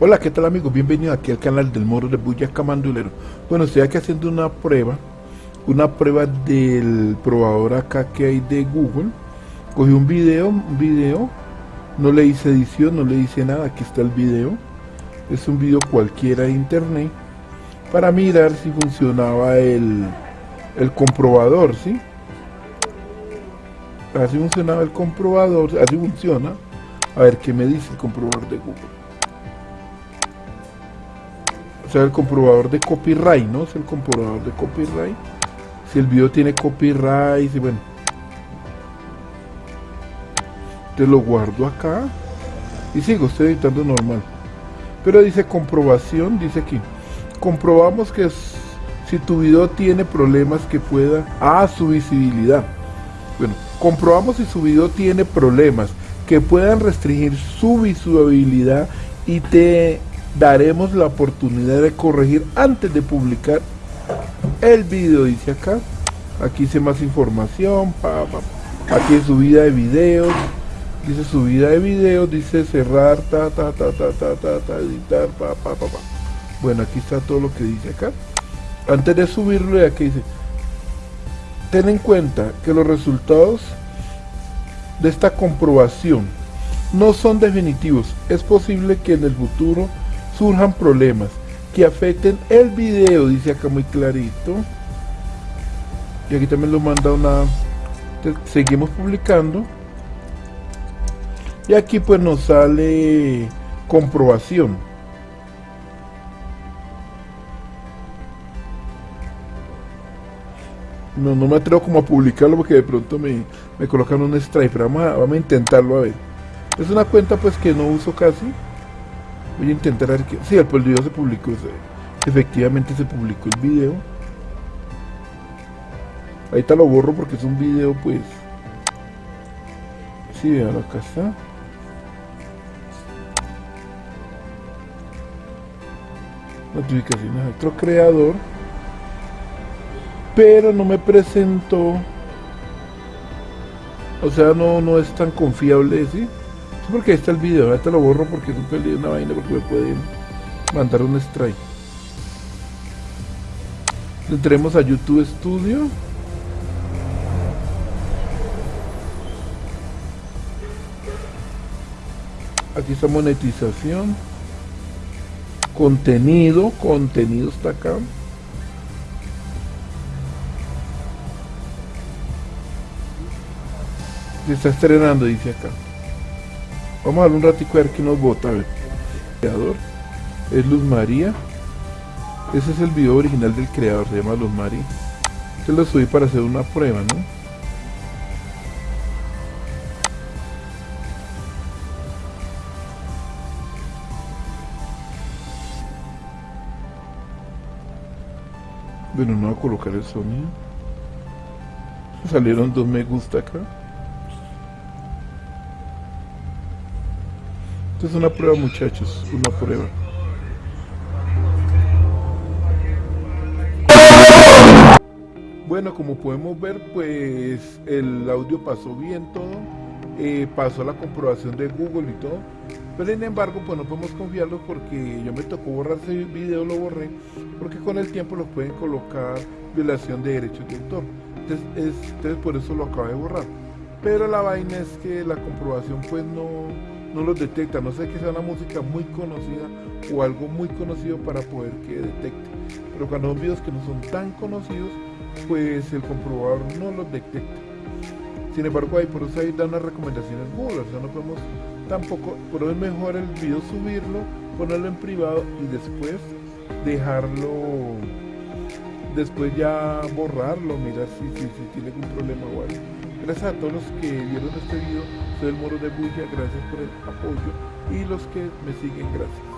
Hola, ¿qué tal amigos? Bienvenidos aquí al canal del Moro de Bulla Camandulero. Bueno, estoy aquí haciendo una prueba, una prueba del probador acá que hay de Google. Cogí un video, un video, no le hice edición, no le hice nada, aquí está el video. Es un video cualquiera de internet para mirar si funcionaba el, el comprobador, ¿sí? Así funcionaba el comprobador, así funciona. A ver qué me dice el comprobador de Google el comprobador de copyright, ¿no? Es el comprobador de copyright. Si el video tiene copyright, y bueno. Te lo guardo acá. Y sigo, estoy editando normal. Pero dice comprobación, dice aquí. Comprobamos que si tu video tiene problemas que pueda... Ah, su visibilidad. Bueno, comprobamos si su video tiene problemas que puedan restringir su visibilidad y te daremos la oportunidad de corregir antes de publicar el video dice acá. Aquí dice más información pa, pa, aquí subida de videos dice subida de videos dice cerrar ta ta ta ta ta ta, ta editar pa, pa, pa, pa. bueno aquí está todo lo que dice acá. Antes de subirlo aquí dice ten en cuenta que los resultados de esta comprobación no son definitivos. Es posible que en el futuro surjan problemas que afecten el video, dice acá muy clarito. Y aquí también lo manda una... Seguimos publicando. Y aquí pues nos sale comprobación. No, no me atrevo como a publicarlo porque de pronto me, me colocan un strike, pero vamos vamos a intentarlo a ver. Es una cuenta pues que no uso casi. Voy a intentar que... Sí, el video se publicó. efectivamente se publicó el video. Ahorita lo borro porque es un video, pues... Sí, vean, acá está. Notificaciones a otro creador. Pero no me presentó. O sea, no, no es tan confiable, ¿sí? Porque ahí está el video, ahorita lo borro porque es un una vaina porque me pueden mandar un strike. Entremos a YouTube Studio. Aquí está monetización. Contenido, contenido está acá. Se está estrenando, dice acá. Vamos a darle un ratico a ver qué nos vota. A. Creador. Es Luz María. Ese es el video original del creador, se llama Luz María. Este lo subí para hacer una prueba, ¿no? Bueno, no voy a colocar el sonido. Salieron dos me gusta acá. Es una prueba muchachos, una prueba. Bueno, como podemos ver, pues el audio pasó bien todo, eh, pasó la comprobación de Google y todo, pero sin embargo, pues no podemos confiarlo porque yo me tocó borrar ese video, lo borré, porque con el tiempo lo pueden colocar violación de derechos de autor. Entonces, entonces por eso lo acabo de borrar. Pero la vaina es que la comprobación pues no, no los detecta, no sé que sea una música muy conocida o algo muy conocido para poder que detecte. Pero cuando son videos que no son tan conocidos, pues el comprobador no los detecta. Sin embargo, ahí por eso ahí dan unas recomendaciones Google, o sea, no podemos tampoco, pero es mejor el video subirlo, ponerlo en privado y después dejarlo, después ya borrarlo, mirar si, si, si tiene algún problema o algo. Gracias a todos los que vieron este video, soy el Moro de Bulla, gracias por el apoyo y los que me siguen, gracias.